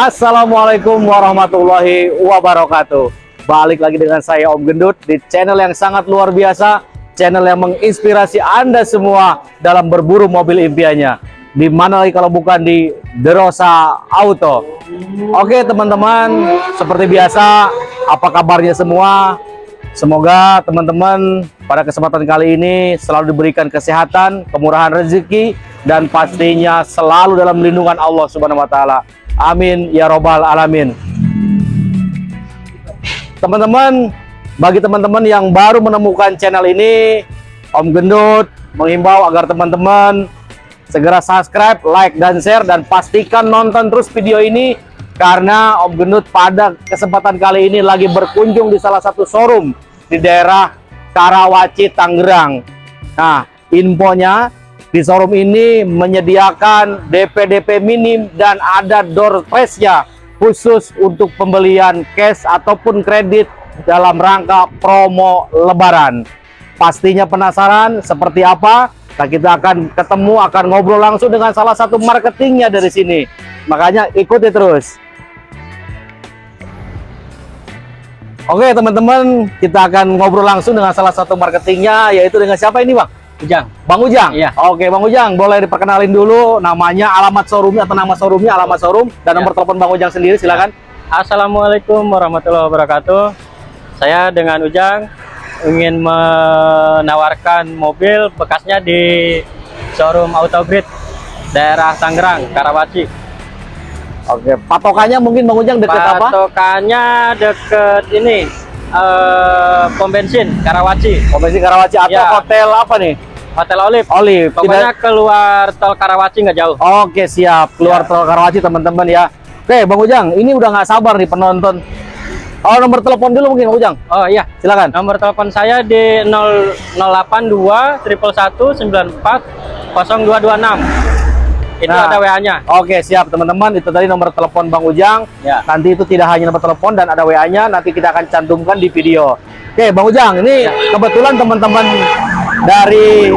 Assalamualaikum warahmatullahi wabarakatuh. Balik lagi dengan saya Om Gendut di channel yang sangat luar biasa Channel yang menginspirasi Anda semua dalam berburu mobil impiannya. Di mana lagi kalau bukan di Derosa Auto. Oke teman-teman seperti biasa apa kabarnya semua? Semoga teman-teman pada kesempatan kali ini selalu diberikan kesehatan, kemurahan rezeki, dan pastinya selalu dalam lindungan Allah Subhanahu wa Ta'ala. Amin ya robbal alamin. Teman-teman, bagi teman-teman yang baru menemukan channel ini, Om Gendut menghimbau agar teman-teman segera subscribe, like, dan share, dan pastikan nonton terus video ini karena Om Gendut pada kesempatan kali ini lagi berkunjung di salah satu showroom di daerah Karawaci, Tangerang. Nah, infonya di showroom ini menyediakan DP-DP minim dan ada door prize-nya khusus untuk pembelian cash ataupun kredit dalam rangka promo lebaran. Pastinya penasaran seperti apa? Nah, kita akan ketemu, akan ngobrol langsung dengan salah satu marketingnya dari sini. Makanya ikuti terus. Oke teman-teman, kita akan ngobrol langsung dengan salah satu marketingnya, yaitu dengan siapa ini Bang? Ujang. Bang Ujang? Iya. Oke, Bang Ujang, boleh diperkenalin dulu namanya, alamat showroomnya atau nama showroomnya, alamat showroom, dan Ya. nomor telepon Bang Ujang sendiri, silakan. Assalamualaikum warahmatullahi wabarakatuh. Saya dengan Ujang ingin menawarkan mobil bekasnya di showroom Autogrid daerah Tangerang, Karawaci. Oke, patokannya mungkin Bang Ujang deket apa? Patokannya deket ini eh, pom bensin Karawaci, Komisi Karawaci atau Ya. hotel apa nih? Hotel Olive. Olive. Pokoknya Tidak- keluar tol Karawaci nggak jauh. Oke, siap. Keluar Ya. tol Karawaci teman-teman ya. Oke, Bang Ujang, ini udah nggak sabar nih penonton. Oh, nomor telepon dulu mungkin Bang Ujang. Oh iya, Silakan. Nomor telepon saya di 0 082 111 94 0226. Itu Nah. ada WA-nya. Oke, siap teman-teman. Itu tadi nomor telepon Bang Ujang. Ya. Nanti itu tidak hanya nomor telepon dan ada WA-nya, nanti kita akan cantumkan di video. Oke, Bang Ujang, ini Ya. kebetulan teman-teman dari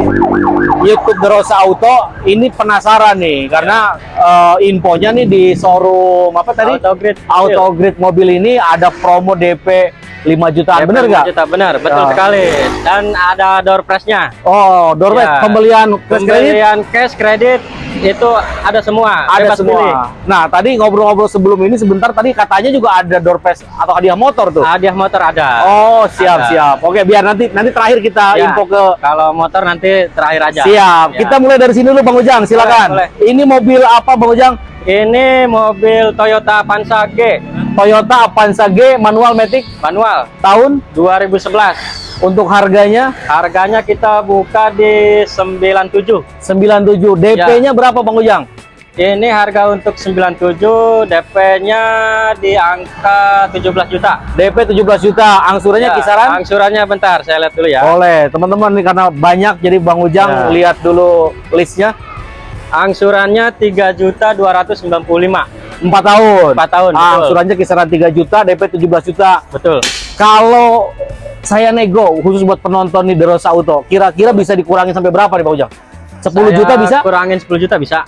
YouTube Derosa Auto ini penasaran nih karena eh, infonya nih di showroom apa tadi? Autogrid. Autogrid mobil ini ada promo DP 5 jutaan, bener nggak? Juta, benar, betul Ya. sekali. Dan ada door prize-nya. Oh, door prize, Ya. pembelian cash kredit Pembelian cash kredit itu ada semua. ada bebas semua. pilih. Nah, tadi ngobrol-ngobrol sebelum ini sebentar tadi katanya juga ada door prize atau hadiah motor tuh. Hadiah motor ada. Oh, siap Ada. siap. Oke, biar nanti nanti terakhir kita Ya. info ke Kalau motor nanti terakhir aja. Siap. Ya. Kita mulai dari sini dulu Bang Ujang, silakan. Boleh, Ini mobil apa Bang Ujang? Ini mobil Toyota Avanza G Toyota Avanza G manual matic manual tahun 2011. untuk harganya Harganya kita buka di 97. 97. DP-nya Ya. berapa Bang Ujang? Ini harga untuk 97, DP-nya di angka 17 juta. DP 17 juta, angsurannya Ya, kisaran? Angsurannya bentar, saya lihat dulu ya. Boleh, teman-teman karena banyak jadi Bang Ujang Ya. lihat dulu listnya. Angsurannya 3 juta 295. 4 tahun. 4 tahun, Ah, angsurannya kisaran 3 juta, DP 17 juta. Betul. Kalau saya nego khusus buat penonton nih Derosa Auto, kira-kira bisa dikurangin sampai berapa nih Bang Ujang? 10 Saya juta bisa? Kurangin 10 juta bisa.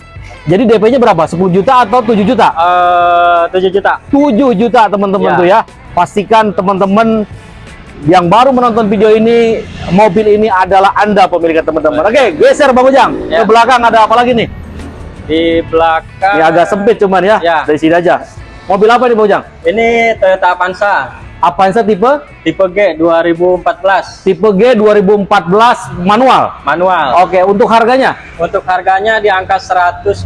Jadi DP-nya berapa? 10 juta atau 7 juta? Eh 7 juta. 7 juta teman-teman Ya. tuh ya. Pastikan teman-teman yang baru menonton video ini, mobil ini adalah Anda pemiliknya teman-teman. Oke, geser Bang Ujang. Ya. Ke belakang ada apa lagi nih? Di belakang Ini agak sempit cuman ya. Ya. Dari sini aja. Mobil apa nih Bang Ujang? Ini Toyota Avanza Avanza tipe tipe G 2014 tipe G 2014 manual. manual. Oke, untuk harganya Untuk harganya di angka 125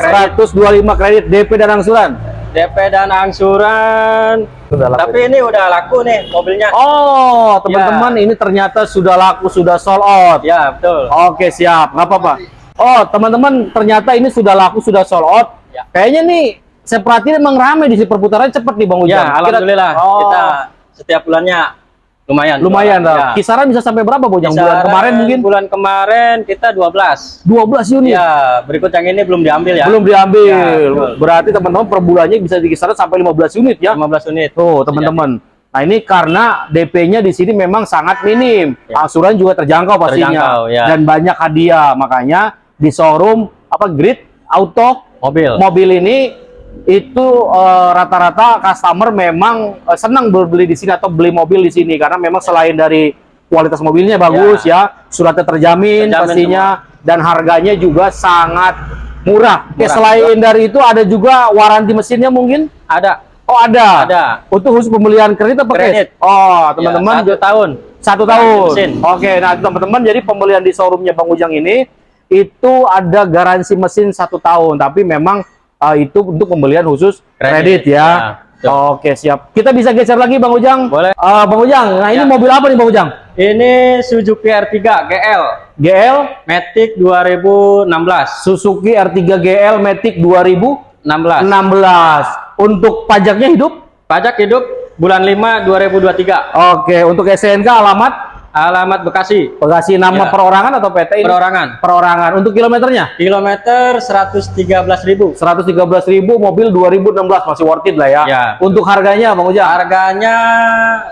kredit 125 kredit DP dan angsuran. DP dan angsuran. Sudah laku. Tapi ini udah laku nih mobilnya. Oh, teman-teman ini ternyata sudah laku, sudah sold out. Ya, betul. Oke, siap. Nggak apa-apa. Oh, teman-teman ternyata ini sudah laku, sudah sold out. Ya. Kayaknya nih saya perhatiin emang rame di sini perputaran cepet nih Bang Ujang. Ya, alhamdulillah Oh, kita setiap bulannya lumayan. lumayan lah. Ya. Kisaran bisa sampai berapa Bang Ujang? Bulan Kisaran kemarin mungkin bulan kemarin kita 12. 12 unit. Ya, berikut yang ini belum diambil ya. Belum diambil. Ya, betul. Berarti teman-teman per bulannya bisa di kisaran sampai 15 unit ya. 15 unit. Tuh, teman-teman. Nah, ini karena DP-nya di sini memang sangat minim. Ya. Angsuran juga terjangkau pastinya. Terjangkau, ya. Dan banyak hadiah. Makanya di showroom apa Grid Auto Mobil. mobil ini itu eh, rata-rata customer memang eh, senang berbeli di sini atau beli mobil di sini karena memang selain dari kualitas mobilnya bagus ya, suratnya terjamin, Terjamin pastinya dan harganya juga sangat murah. Oke, Murah. selain dari itu ada juga waranti mesinnya mungkin? Ada. Oh ada. Ada. Untuk khusus pembelian kredit apa Kredit. Oh teman-teman Ya, satu tahun. satu tahun. Oke, nah teman-teman, jadi pembelian di showroomnya Bang Ujang ini itu ada garansi mesin satu tahun, tapi memang uh, itu untuk pembelian khusus kredit, Kredit, ya. ya. Oke, siap. Kita bisa geser lagi Bang Ujang. Boleh. Uh, Bang Ujang, nah ini Ya. mobil apa nih Bang Ujang? Ini Suzuki R3 GL GL Matic 2016. Suzuki R3 GL Matic 2016. 16. Untuk pajaknya hidup? Pajak hidup bulan 5 2023. Oke, untuk SNK alamat Alamat Bekasi. Bekasi nama Ya. perorangan atau PT ini? Perorangan. Perorangan. Untuk kilometernya? Kilometer 113.000. 113.000 mobil 2016 masih worth it lah ya. Ya. Untuk harganya Bang Ujang Harganya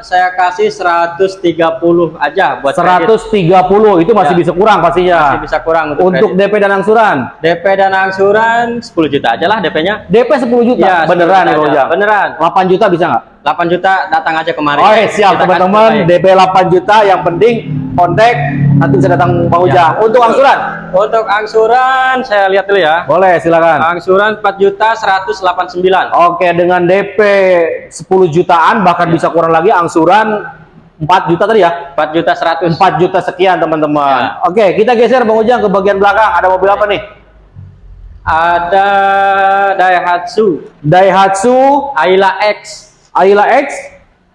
saya kasih 130 aja buat kredit. 130 itu masih Ya. bisa kurang pastinya. Masih bisa kurang untuk, Untuk kredit. DP dan angsuran. DP dan angsuran 10 juta aja lah DP-nya. DP 10 juta. Iya, 10 Beneran juta nih Bang. Ujang. Beneran. 8 juta bisa nggak? 8 juta datang aja kemarin. Oh, siap teman-teman. DP 8 juta yang penting kontak nanti bisa datang Bang Ya. Ujang. Untuk angsuran? Untuk angsuran saya lihat dulu ya. Boleh silakan. Angsuran 4 juta 189. Oke, dengan DP 10 jutaan bahkan bisa kurang lagi angsuran 4 juta tadi ya? 4 juta 100. 4 juta sekian teman-teman. Ya. Oke, kita geser Bang Ujang ke bagian belakang. Ada mobil apa nih? Ada Daihatsu Daihatsu Ayla X Ayla X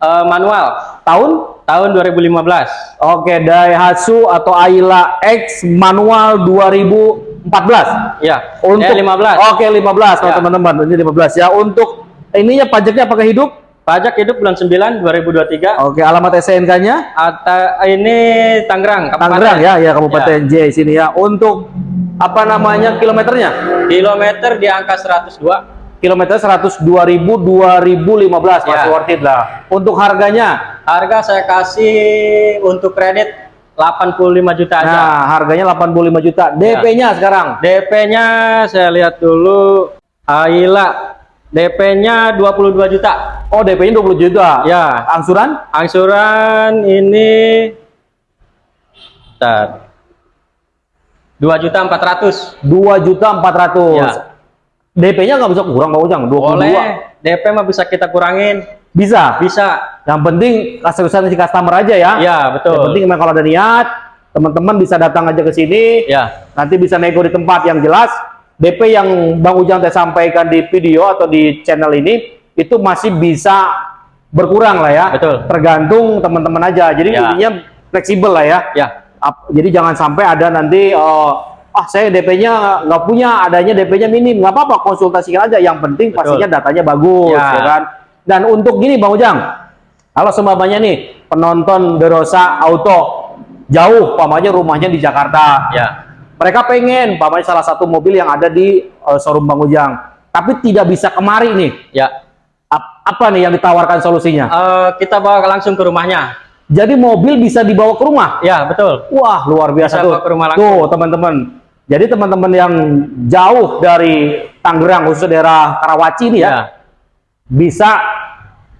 eh, manual tahun tahun 2015. Oke Daihatsu atau Ayla X manual 2014 Ya, untuk eh, 15. Oke 15 kalau Ya. teman-teman ini 15 ya untuk ininya pajaknya apakah hidup Pajak hidup bulan 9 2023. Oke alamat SNK-nya ini Tangerang, Kabupaten. Tangerang ya ya Kabupaten J sini ya untuk apa namanya kilometernya Kilometer di angka 102. Kilometer 102.000 2015 masih Ya. worth it lah untuk harganya Harga saya kasih untuk kredit 85 juta aja. nah harganya 85 juta DP-nya sekarang DP-nya saya lihat dulu Ayla DP-nya 22 juta. oh DP-nya 20 juta Ya, angsuran angsuran ini Bentar. 2 juta 400. 2 juta 400 Ya. DP-nya nggak bisa kurang Bang Ujang 22 Boleh. DP mah bisa kita kurangin. bisa Bisa. yang penting kesuksesan si customer aja ya Ya, betul. yang penting memang kalau ada niat teman-teman bisa datang aja ke sini Ya. nanti bisa nego di tempat yang jelas DP yang Bang Ujang teh sampaikan di video atau di channel ini itu masih bisa berkurang lah ya Betul. tergantung teman-teman aja jadi Ya. intinya fleksibel lah ya Ya. Ap- jadi jangan sampai ada nanti eh, ah saya DP-nya nggak punya adanya DP-nya minim nggak apa-apa konsultasikan aja yang penting Betul. pastinya datanya bagus Ya. ya kan dan untuk gini Bang Ujang kalau seumpamanya nih penonton Derosa Auto jauh pamanya rumahnya di Jakarta Ya. mereka pengen pamanya salah satu mobil yang ada di eh, showroom Bang Ujang tapi tidak bisa kemari nih Ya. Ap- apa nih yang ditawarkan solusinya Eh, kita bawa langsung ke rumahnya. jadi mobil bisa dibawa ke rumah Ya, betul. Wah, luar biasa Bisa tuh. bawa ke rumah langsung. Tuh, teman-teman. Jadi teman-teman yang jauh dari Tangerang, khususnya daerah Karawaci ini ya, Ya. bisa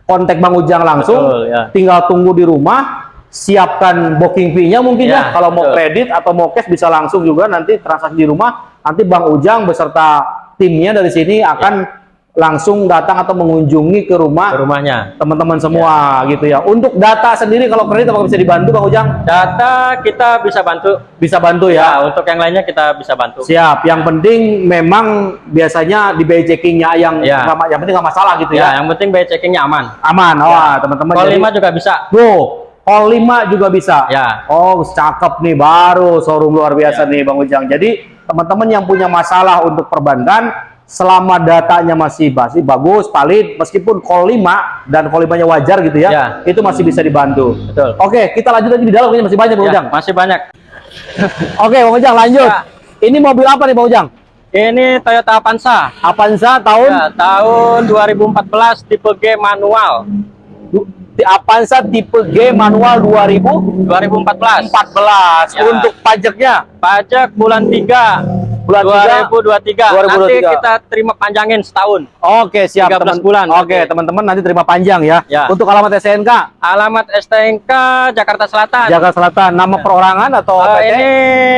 kontak Bang Ujang langsung, Betul, ya. tinggal tunggu di rumah, siapkan booking fee-nya mungkin ya, Ya, kalau mau kredit atau mau cash bisa langsung juga nanti transaksi di rumah, nanti Bang Ujang beserta timnya dari sini akan langsung datang atau mengunjungi ke Ke rumah rumahnya. teman-teman semua gitu ya. Untuk data sendiri kalau kredit apakah bisa dibantu Bang Ujang? Data kita bisa bantu. Bisa bantu ya. Ya, untuk yang lainnya kita bisa bantu. Siap. Yang penting memang biasanya di biaya checkingnya yang Ya. ma- yang penting nggak masalah gitu Ya, ya. yang penting biaya checkingnya aman. Aman. Wah, teman-teman. Call jadi- 5 juga bisa. Tuh, call 5 juga bisa. Ya. Oh, cakep nih baru showroom luar biasa Ya. nih Bang Ujang. Jadi, teman-teman yang punya masalah untuk perbankan selama datanya masih masih bagus, valid, meskipun call 5 dan call 5-nya wajar gitu ya, Ya. itu masih bisa dibantu. Betul. Oke, kita lanjut lagi di dalam ini masih banyak Bang Ya, Ujang. masih banyak. Oke, Bang Ujang lanjut. Ya. Ini mobil apa nih Bang Ujang? Ini Toyota Avanza. Avanza tahun Ya, tahun 2014 tipe G manual. Di Avanza tipe G manual 2014 2014. Ya. untuk pajaknya Pajak bulan 3 bulan 3 2023. Nanti 2023. kita terima panjangin setahun. Oke, siap 13 teman. bulan Oke, teman-teman nanti terima panjang ya. Ya. Untuk alamat SNK Alamat STNK Jakarta Selatan. Jakarta Selatan, nama perorangan atau Eh, PT? ini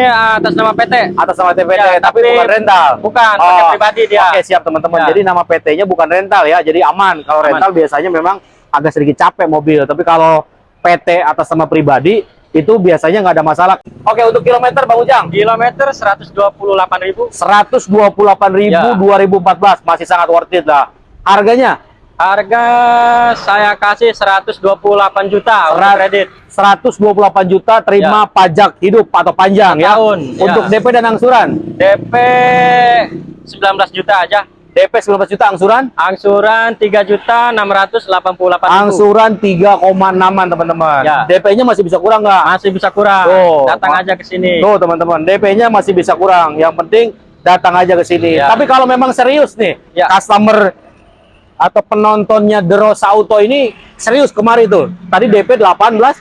atas nama PT. atas nama TPT, Ya, tapi, tapi bukan rental. bukan, pakai pribadi dia. Oke, siap teman-teman. Ya. Jadi nama PT-nya bukan rental ya, jadi aman. Kalau Aman. rental biasanya memang agak sedikit capek mobil, tapi kalau PT atas nama pribadi itu biasanya nggak ada masalah. Oke, untuk kilometer Bang Ujang, Kilometer 128.000. 128.000 Ya. 2014 masih sangat worth it lah. Harganya Harga saya kasih 128 juta Serat- kredit. 128 juta terima pajak hidup atau panjang ya. Tahun, ya. Untuk DP dan angsuran. DP 19 juta aja. DP 19 juta angsuran. Angsuran 3 juta 688 ribu. Angsuran 3,6an teman-teman. Ya. DP-nya masih bisa kurang nggak? Masih bisa kurang. Tuh, Datang aja ke sini. Tuh teman-teman, DP-nya masih bisa kurang. Yang penting datang aja ke sini. Ya. Tapi kalau memang serius nih, Ya. customer atau penontonnya The Rosa Auto ini serius kemarin tuh. Tadi DP 18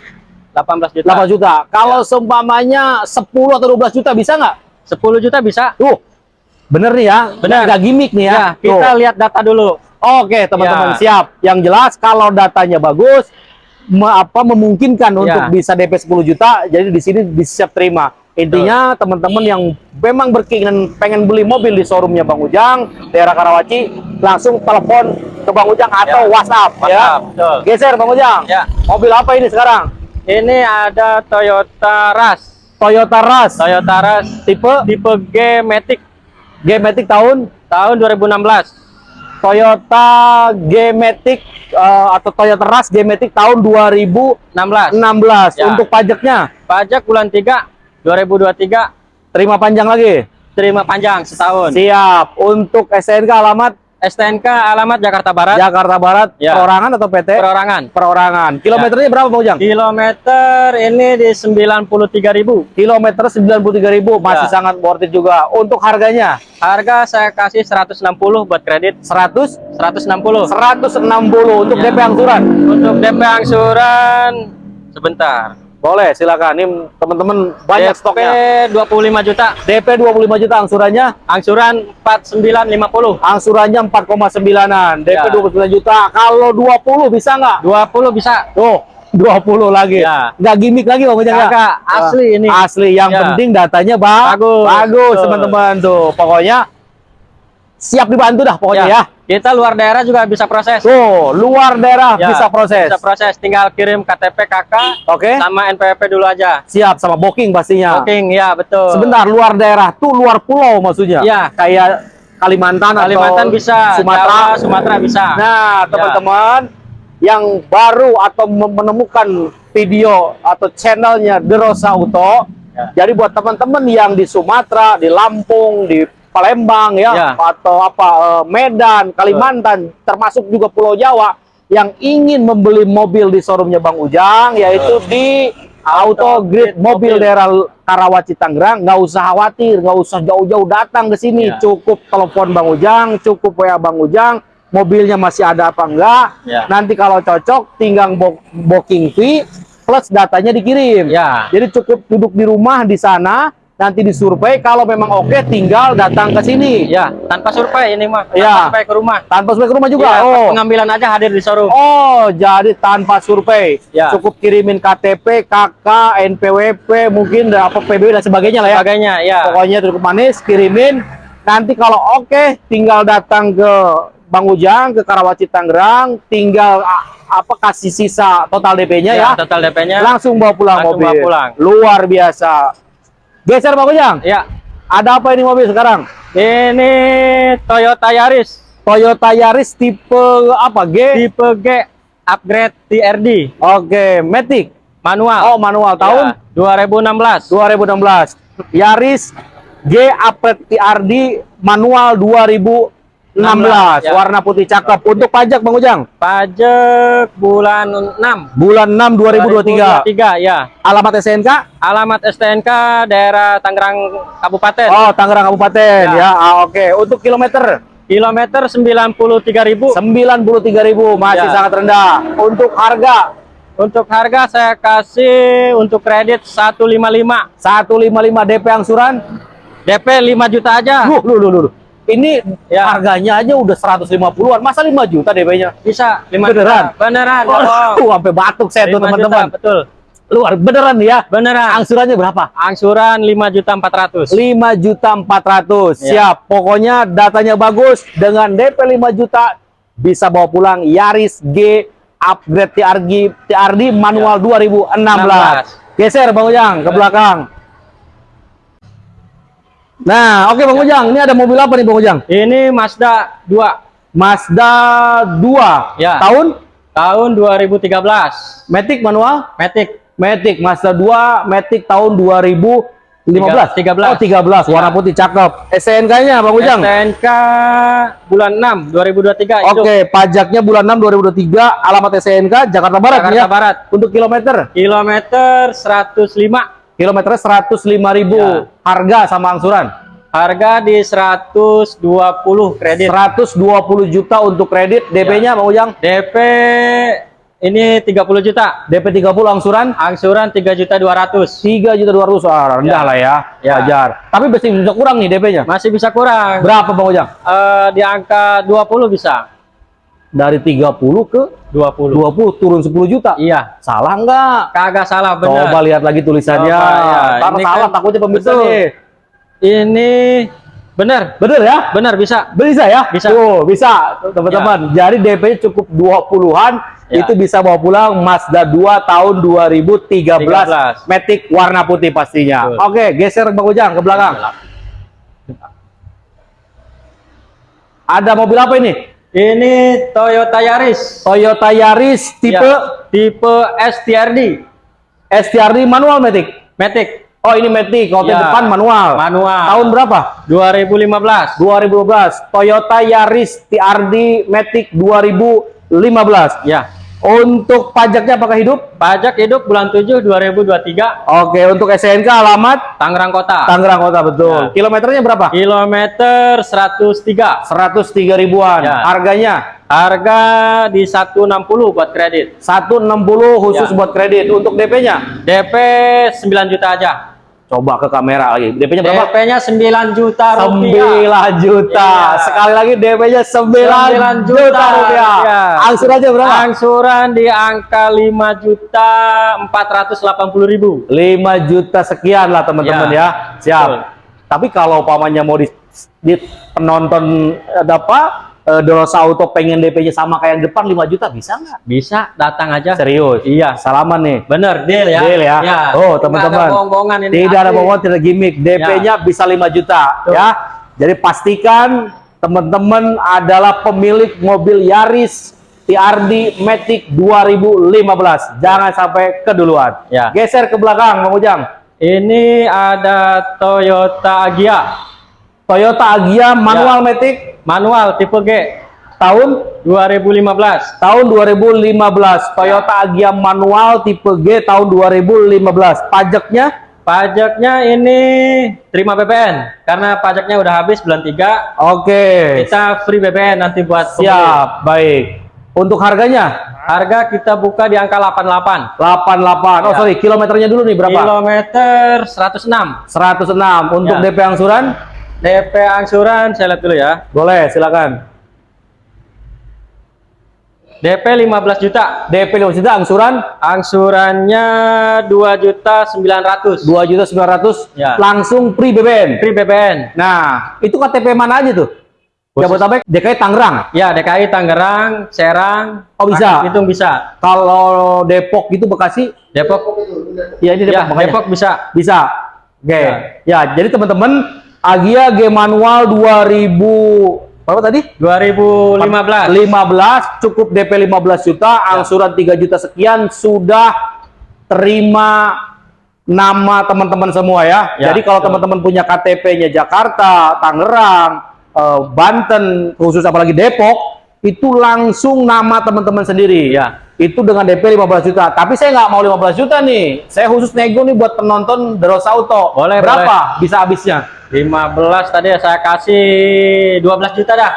18 juta. 8 juta. Kalau Ya. seumpamanya 10 atau 12 juta bisa nggak? 10 juta bisa. Tuh. Bener nih ya. Bener. Nggak gimmick nih ya. Ya, kita Tuh. lihat data dulu. Oke, teman-teman Ya. siap. Yang jelas kalau datanya bagus me- apa memungkinkan untuk Ya. bisa DP 10 juta, jadi di sini bisa terima. Intinya teman-teman yang memang berkeinginan pengen beli mobil di showroomnya Bang Ujang, daerah Karawaci, langsung telepon ke Bang Ujang atau Ya. WhatsApp, ya. Betul. Geser Bang Ujang. Ya. Mobil apa ini sekarang? Ini ada Toyota Rush. Toyota Rush Toyota Rush tipe tipe G Matic G-Matic tahun tahun 2016. Toyota G-Matic eh, atau Toyota Rush G-Matic tahun 2016. 16. Ya. Untuk pajaknya Pajak bulan 3 2023 terima panjang lagi. terima panjang setahun. Siap. Untuk SNK alamat STNK alamat Jakarta Barat. Jakarta Barat Ya. perorangan atau PT? Perorangan. Perorangan. Kilometernya berapa Bang Ujang? Kilometer ini di 93.000. Kilometer 93.000 masih Ya. sangat worth it juga. Untuk harganya Harga saya kasih 160 buat kredit. 100 160. 160 untuk Ya. DP angsuran. Untuk DP angsuran sebentar. Boleh, silakan. Ini teman-teman banyak DP stoknya. 25 juta. DP 25 juta angsurannya Angsuran 4950. angsurannya 4,9an DP Ya. 29 juta kalau 20 bisa nggak 20 bisa. tuh 20 lagi Ya. nggak gimmick lagi Bang Ujang? Kagak, asli ini. asli yang Ya. penting datanya ba Bagus. bagus teman-teman tuh pokoknya siap dibantu dah pokoknya ya, Kita luar daerah juga bisa proses. tuh luar daerah Ya, bisa proses Bisa proses, tinggal kirim KTP KK oke sama NPWP dulu aja. siap sama booking pastinya Booking, ya betul. sebentar luar daerah tuh luar pulau maksudnya Ya. kayak Kalimantan, Kalimantan atau bisa, Sumatera Jawa, Sumatera bisa. Nah, teman-teman yang baru atau menemukan video atau channelnya The Rosa Auto, Ya. jadi buat teman-teman yang di Sumatera, di Lampung, di Palembang ya, Ya. atau apa eh, Medan, Kalimantan, termasuk juga Pulau Jawa yang ingin membeli mobil di showroomnya Bang Ujang, yaitu di Auto Grid Grid Mobil Mobil. daerah Karawaci Tangerang, nggak usah khawatir, nggak usah jauh-jauh datang ke sini, Ya. cukup telepon Bang Ujang, cukup WA Bang Ujang, mobilnya masih ada apa enggak. Ya. Nanti kalau cocok tinggal bo- booking fee plus datanya dikirim. Ya. Jadi cukup duduk di rumah di sana, nanti disurvei kalau memang oke tinggal datang ke sini. Ya, tanpa survei ini mah. Ya. Sampai ke rumah. Tanpa survei ke rumah juga. Ya, oh. pengambilan aja hadir di showroom. Oh, jadi tanpa survei. Ya. Cukup kirimin KTP, KK, NPWP, mungkin apa PBB dan sebagainya lah ya. Sebagainya, ya. Pokoknya cukup manis, kirimin. Nanti kalau oke, tinggal datang ke Bang Ujang ke Karawaci Tangerang, tinggal apa kasih sisa total DP-nya ya. total DP-nya. Langsung bawa pulang Langsung mobil. bawa pulang. Luar biasa. Geser Bang Ujang. Ya. Ada apa ini mobil sekarang? Ini Toyota Yaris Toyota Yaris tipe apa? G. tipe G upgrade TRD Oke, Matic. manual. Oh, manual tahun Ya, 2016. 2016. Yaris G Upgrade TRD manual 2016. 16, ya. Warna putih cakep. Untuk pajak Bang Ujang, Pajak bulan 6 bulan 6 2023. 2023 ya. Alamat SNK? Alamat STNK daerah Tangerang Kabupaten. Oh, Tangerang Kabupaten ya. Ya. Ah, Oke, untuk kilometer Kilometer 93.000. 93.000 masih Ya. sangat rendah. Untuk harga Untuk harga saya kasih untuk kredit 155. 155 DP angsuran DP 5 juta aja. Loh, loh, loh, loh. Ini Ya. harganya aja udah 150-an. Masa 5 juta DP-nya? Bisa 5 Beneran? juta. Beneran. Waduh, sampai batuk saya tuh 5 juta, teman-teman. betul. Luar beneran ya. Beneran. Angsurannya berapa? Angsuran 5 juta 400. 5 juta 400. Ya. Siap. Pokoknya datanya bagus dengan DP 5 juta bisa bawa pulang Yaris G upgrade TRG TRD manual 2016. Geser Bang Ujang ke belakang. Nah, oke Bang Ujang, ini ada mobil apa nih Bang Ujang? Ini Mazda 2 Mazda 2 Ya. tahun tahun 2013. Matic manual Matic. Matic Mazda 2 Matic tahun 2015 Tiga- 13. oh 13 warna Ya. putih cakep SNK-nya Bang Ujang STNK bulan 6 2023 hidup. Oke pajaknya bulan 6 2023 alamat SNK Jakarta Barat Jakarta ya Barat. untuk kilometer Kilometer 105. Kilometernya 105.000 Ya. harga sama angsuran Harga di 120 kredit. 120 juta untuk kredit DP-nya Bang Ujang DP ini 30 juta. DP 30 angsuran Angsuran 3 juta 200. 3 juta 200 ah, rendah Ya. lah ya, Ya. wajar tapi masih bisa kurang nih DP-nya Masih bisa kurang. berapa Bang Ujang Eh, di angka 20 bisa. Dari 30 ke 20. 20 turun 10 juta Iya. salah nggak Kagak salah benar. Coba lihat lagi tulisannya. Coba, ya. Salah kan- takutnya pemirsa Betul. nih. Ini benar. Bener ya? Benar bisa. Bisa ya? Bisa. Tuh, bisa teman-teman. Jadi DP-nya cukup 20-an Ya. itu bisa bawa pulang Mazda 2 tahun 2013 13. Matic warna putih pastinya. Betul. Oke, geser Bang Ujang ke belakang. Ada mobil apa ini? Ini Toyota Yaris. Toyota Yaris tipe Ya, tipe STRD. STRD manual Matic. Matic. Oh, ini Matic. Kalau Ya, depan manual. Manual. Tahun berapa? 2015. 2012 Toyota Yaris TRD Matic 2015 Ya. Untuk pajaknya apakah hidup? Pajak hidup bulan 7 2023 Oke untuk SNK alamat Tangerang Kota. Tangerang Kota betul Ya. kilometernya berapa? Kilometer 103. 103 ribuan Ya. harganya Harga di 160 buat kredit. 160 khusus Ya. buat kredit untuk DP-nya DP 9 juta aja. Coba ke kamera lagi DP-nya berapa? DP-nya 9 juta rupiah. 9 juta Iya. sekali lagi DP-nya 9, 9 juta, juta rupiah Iya. angsurannya berapa? Angsuran di angka 5 juta 480 ribu. 5 juta sekian lah teman-teman Ya, ya. Siap. betul. Tapi kalau pamannya mau di, di penonton ada apa? Eh, Dorosa Auto pengen DP-nya sama kayak yang depan 5 juta bisa nggak? Bisa datang aja. Serius? Iya. Salaman nih. Bener, deal ya. Deal ya. Oh, Nggak teman-teman. ada bohong-bohongan ini. Tidak ada bohongan, tidak gimmick. DP-nya bisa 5 juta Betul. ya. Jadi pastikan teman-teman adalah pemilik mobil Yaris TRD Matic 2015. Jangan sampai keduluan. Ya. Geser ke belakang, Bang Ujang. Ini ada Toyota Agya Toyota Agya manual Ya. Matic manual tipe G tahun 2015. tahun 2015 Toyota Agya manual tipe G tahun 2015 pajaknya Pajaknya ini terima BPN karena pajaknya udah habis bulan 3. oke Kita free BPN nanti buat pembeli. siap baik untuk harganya Harga kita buka di angka 88. 88 oh Ya. sorry kilometernya dulu nih berapa Kilometer 106. 106 untuk Ya. DP angsuran DP angsuran saya lihat dulu ya. boleh silakan DP 15 juta. DP 5 juta angsuran Angsurannya 2 juta 900. 2 juta 900 Ya. langsung free BBM Free BPN. nah itu KTP mana aja tuh Khusus- Jabodetabek DKI Tangerang Ya, DKI Tangerang, Serang, Oh, bisa. Pitung bisa. kalau Depok itu Bekasi Depok. ya ini Depok Ya, makanya. Depok bisa. Bisa. Oke. Ya. Ya, jadi teman-teman Agia G manual 2000 berapa tadi? 2015. 15 cukup DP 15 juta, angsuran 3 juta sekian sudah terima nama teman-teman semua ya. Ya, jadi kalau teman-teman punya KTP-nya Jakarta, Tangerang, eh, Banten, khusus apalagi Depok, itu langsung nama teman-teman sendiri Ya. Itu dengan DP 15 juta. Tapi saya nggak mau 15 juta nih. Saya khusus nego nih buat penonton Deros Auto. Boleh, Berapa bisa habisnya? 15 tadi saya kasih 12 juta dah.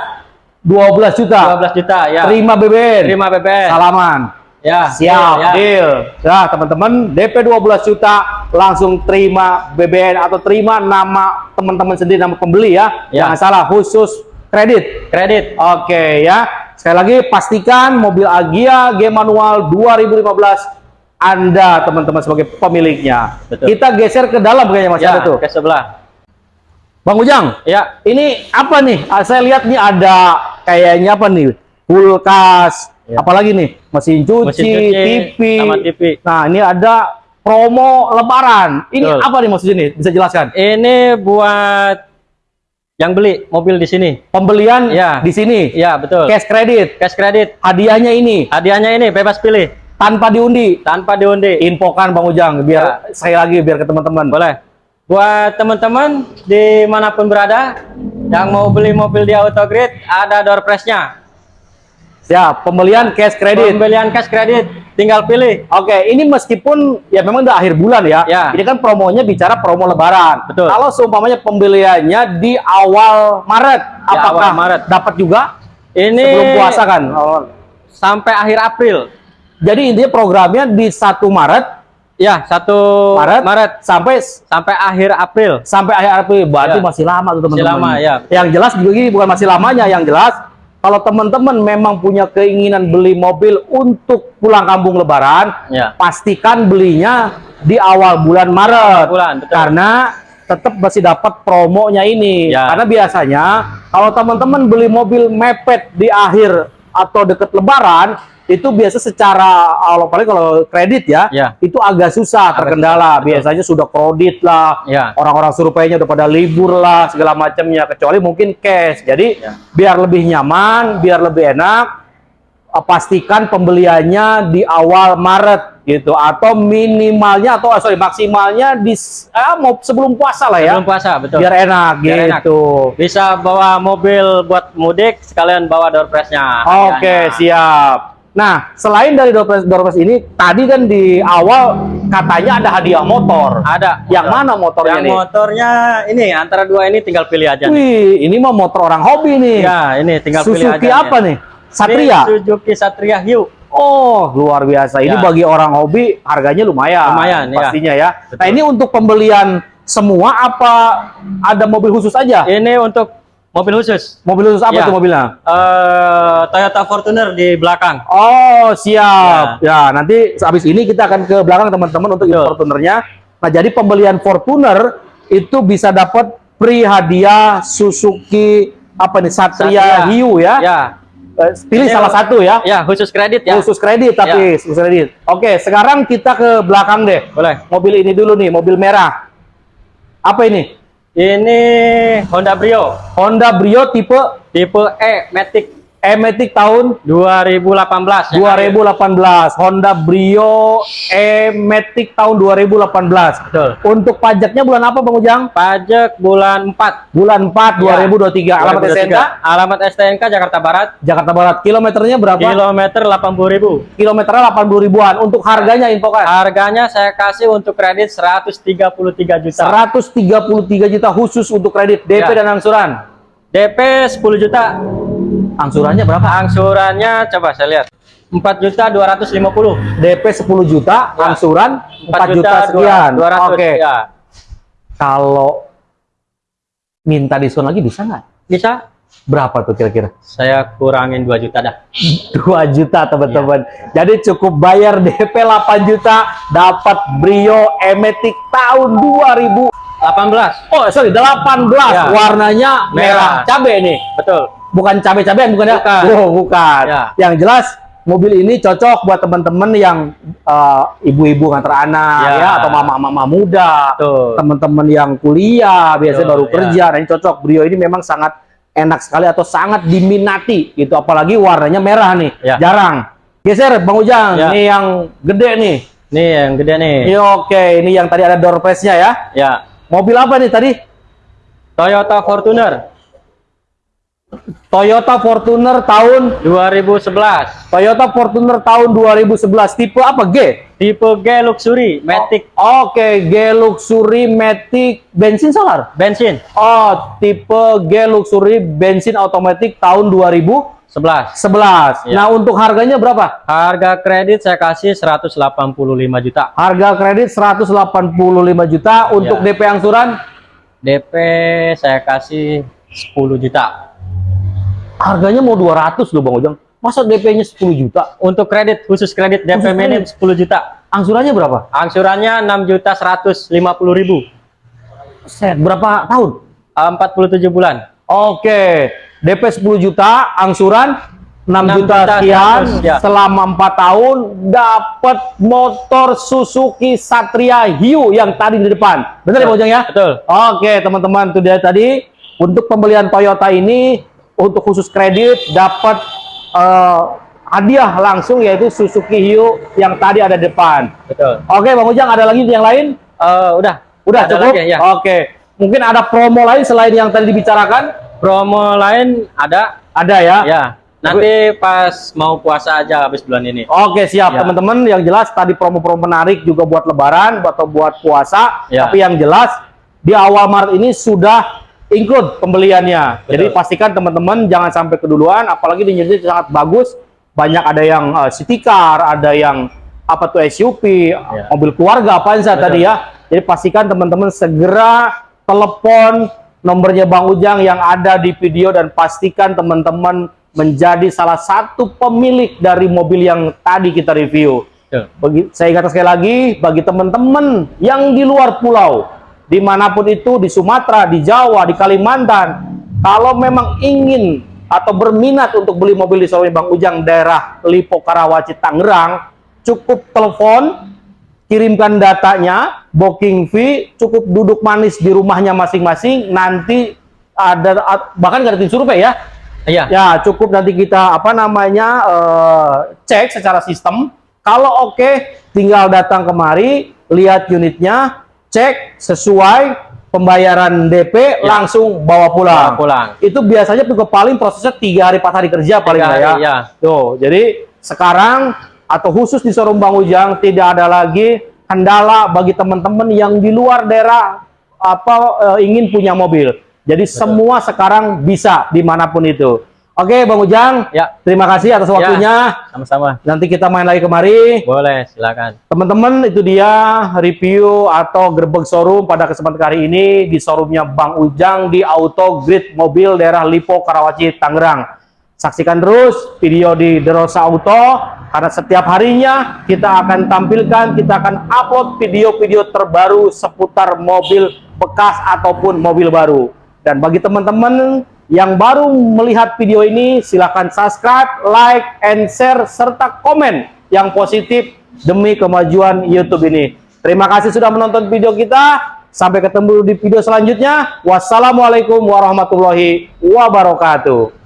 12 juta. 12 juta ya. Terima BBN. Terima BPN. Salaman. Ya, Siap, ya. deal. Nah, teman-teman, DP 12 juta langsung terima BBN atau terima nama teman-teman sendiri nama pembeli ya. Ya. Jangan salah, khusus kredit. Kredit. Oke ya. Sekali lagi pastikan mobil Agia G manual 2015 Anda teman-teman sebagai pemiliknya. Betul. Kita geser ke dalam kayaknya Mas Ya, ada tuh. ke sebelah. Bang Ujang, Ya, ini apa nih? Ah, saya lihat nih ada kayaknya apa nih? Kulkas, Ya. apalagi nih? Mesin cuci, Mesin cuci, TV. sama TV. Nah, ini ada promo lebaran. Ini Betul. apa nih maksudnya nih? Bisa jelaskan? ini buat yang beli mobil di sini. Pembelian Ya. di sini. Ya, betul. Cash kredit. Cash kredit. Hadiahnya ini Hadiahnya ini bebas pilih tanpa diundi. tanpa diundi. Infokan Bang Ujang biar saya lagi biar ke teman-teman. Boleh. Buat teman-teman di mana pun berada yang mau beli mobil di Autogrid, ada door prize-nya. Siap, pembelian cash kredit. Pembelian cash kredit, tinggal pilih. Oke, ini meskipun ya memang udah akhir bulan ya. Ya. Ini kan promonya bicara promo lebaran. Betul. Kalau seumpamanya pembeliannya di awal Maret, Di apakah awal Maret. dapat juga Ini sebelum puasa kan? Oh. sampai akhir April. Jadi intinya programnya di 1 Maret, Ya, satu Maret, Maret sampai sampai akhir April. sampai akhir April. Berarti Ya. masih lama tuh teman-teman. lama, ya. Yang jelas juga gini bukan masih lamanya, yang jelas kalau teman-teman memang punya keinginan beli mobil untuk pulang kampung lebaran, Ya. pastikan belinya di awal bulan Maret. bulan, betul. Karena tetap masih dapat promonya ini. Ya. Karena biasanya kalau teman-teman beli mobil mepet di akhir atau deket lebaran, itu biasa secara kalau paling kalau kredit ya, Ya. itu agak susah Agak terkendala. susah, betul. Biasanya sudah kredit lah, Ya. orang-orang surveinya udah pada libur lah segala macamnya kecuali mungkin cash jadi Ya. biar lebih nyaman biar lebih enak eh, pastikan pembeliannya di awal Maret gitu atau minimalnya atau ah, sorry maksimalnya di ah, mau sebelum puasa lah ya Belum puasa, betul. biar enak Biar enak. gitu Bisa bawa mobil buat mudik, sekalian bawa door prize-nya. oke hadiahnya. siap nah selain dari door prize, door prize ini tadi kan di awal katanya ada hadiah motor Ada. yang motor. mana motornya Yang nih motornya ini antara dua ini tinggal pilih aja. nih. Wih, ini mah motor orang hobi nih. Ya, ini tinggal pilih aja. Suzuki apa nih? Satria. Ini Suzuki Satria Hiu. Oh, luar biasa. Ini Ya. bagi orang hobi harganya lumayan. Lumayan, ya. pastinya ya. Betul. Nah, ini untuk pembelian semua apa ada mobil khusus aja? Ini untuk mobil khusus. Mobil khusus apa Ya. tuh mobilnya? Eh, Toyota Fortuner di belakang. Oh, siap. Ya. nanti habis ini kita akan ke belakang teman-teman untuk Betul. Fortunernya. Nah, jadi pembelian Fortuner itu bisa dapat free hadiah Suzuki apa nih Satria, Satria. Hiu ya. Ya. Eh, Pilih salah satu ya. Ya, khusus kredit ya. Khusus kredit tapi khusus kredit. Oke, sekarang kita ke belakang deh. Boleh. Mobil ini dulu nih, mobil merah. Apa ini? Ini Honda Brio Honda Brio tipe tipe E Matic E-Matic tahun 2018. 2018. Honda Brio E-Matic tahun 2018. Betul. Untuk pajaknya bulan apa Bang Ujang? Pajak bulan 4. Bulan 4 Ya. 2023. Alamat 2023. STNK Alamat STNK Jakarta Barat. Jakarta Barat. Kilometernya berapa? Kilometer 80.000. Kilometernya 80 ribuan. Untuk harganya infokan. Harganya saya kasih untuk kredit 133 juta. 133 juta khusus untuk kredit DP Ya. dan angsuran. DP 10 juta. Angsurannya berapa? Angsurannya coba saya lihat. 4 juta 250. DP 10 juta, Ya. angsuran 4 juta, sekian. 200. Oke. Ya. Kalau minta diskon lagi bisa nggak? Bisa? Berapa tuh kira-kira? Saya kurangin 2 juta dah. 2 juta teman-teman. Iya. Jadi cukup bayar DP 8 juta, dapat Brio E-Matic tahun 2000. 18. Oh, sorry, 18. Ya. Warnanya merah. Merah. Cabe nih. Betul. Bukan cabe-cabean bukan ya? Bukan. Oh, bukan. Ya. Yang jelas mobil ini cocok buat teman-teman yang eh, ibu-ibu ngantar anak Ya. ya atau mama-mama muda. Teman-teman yang kuliah biasanya Betul, baru ya. kerja nah ini cocok Brio ini memang sangat enak sekali atau sangat diminati gitu apalagi warnanya merah nih Ya. jarang geser Bang Ujang Ya. ini yang gede nih Nih yang gede nih. Iya, oke ini yang tadi ada door prize-nya ya Ya. mobil apa nih tadi Toyota Fortuner Toyota Fortuner tahun 2011. Toyota Fortuner tahun 2011 tipe apa G Tipe G Luxury Matic oke G Luxury Matic bensin solar bensin Oh, tipe G Luxury bensin otomatis tahun 2011. 11. 11. Iya. Nah, untuk harganya berapa? Harga kredit saya kasih 185 juta. Harga kredit 185 juta untuk Iya. DP angsuran DP saya kasih 10 juta. Harganya mau 200 loh Bang Ujang. Masa DP-nya 10 juta? Untuk kredit khusus kredit DP Khusus minim 10 juta. Angsurannya berapa? Angsurannya 6 juta 150 ribu. Set, berapa tahun? 47 bulan. Oke, DP 10 juta, angsuran 6, 6 juta juta sekian 100, ya. selama 4 tahun dapat motor Suzuki Satria Hiu yang tadi di depan. Benar ya Bang Ujang ya? Betul. Oke, teman-teman, itu dia tadi untuk pembelian Toyota ini untuk khusus kredit dapat eh, hadiah langsung yaitu Suzuki Hiu yang tadi ada di depan. Betul. Oke, Bang Ujang ada lagi yang lain? Eh, udah. Udah Ada cukup? lagi, ya. Oke. Mungkin ada promo lain selain yang tadi dibicarakan? Promo lain ada. Ada ya? Ya. Nanti pas mau puasa aja habis bulan ini. Oke, siap Ya. teman-teman. Yang jelas tadi promo-promo menarik juga buat lebaran atau buat puasa. Ya. Tapi yang jelas di awal Maret ini sudah include pembeliannya. Betul. Jadi pastikan teman-teman jangan sampai keduluan apalagi di Indonesia sangat bagus. Banyak ada yang uh, city car, ada yang apa tuh SUV, mobil keluarga apa saja Ya. Tadi ya. Jadi pastikan teman-teman segera telepon nomornya Bang Ujang yang ada di video dan pastikan teman-teman menjadi salah satu pemilik dari mobil yang tadi kita review. Betul. Bagi, saya ingatkan sekali lagi, bagi teman-teman yang di luar pulau, di mana pun itu, di Sumatera, di Jawa, di Kalimantan, kalau memang ingin atau berminat untuk beli mobil di showroom Bang Ujang daerah Lipo Karawaci Tangerang, cukup telepon, kirimkan datanya, booking fee, cukup duduk manis di rumahnya masing-masing, nanti ada bahkan nggak ada tim survei ya, Iya. Ya, cukup nanti kita apa namanya eh, cek secara sistem. Kalau oke, tinggal datang kemari, lihat unitnya, cek sesuai pembayaran DP, Ya. langsung bawa pulang. Bawa pulang. Itu biasanya juga paling prosesnya tiga hari empat hari kerja paling ya. hari, ya. Tuh, jadi sekarang atau khusus di showroom Bang Ujang tidak ada lagi kendala bagi teman-teman yang di luar daerah apa eh, ingin punya mobil. Jadi semua sekarang bisa di mana pun itu. Oke, Bang Ujang. Ya. Terima kasih atas waktunya. Sama-sama. Nanti kita main lagi kemari. Boleh, silakan. Teman-teman, itu dia review atau gerbek showroom pada kesempatan kali ini di showroomnya Bang Ujang di Auto Grid Mobil daerah Lipo, Karawaci, Tangerang. Saksikan terus video di Derosa Auto karena setiap harinya kita akan tampilkan, kita akan upload video-video terbaru seputar mobil bekas ataupun mobil baru. Dan bagi teman-teman yang baru melihat video ini, silahkan subscribe, like, and share, serta komen yang positif demi kemajuan YouTube ini. Terima kasih sudah menonton video kita. Sampai ketemu di video selanjutnya. Wassalamualaikum warahmatullahi wabarakatuh.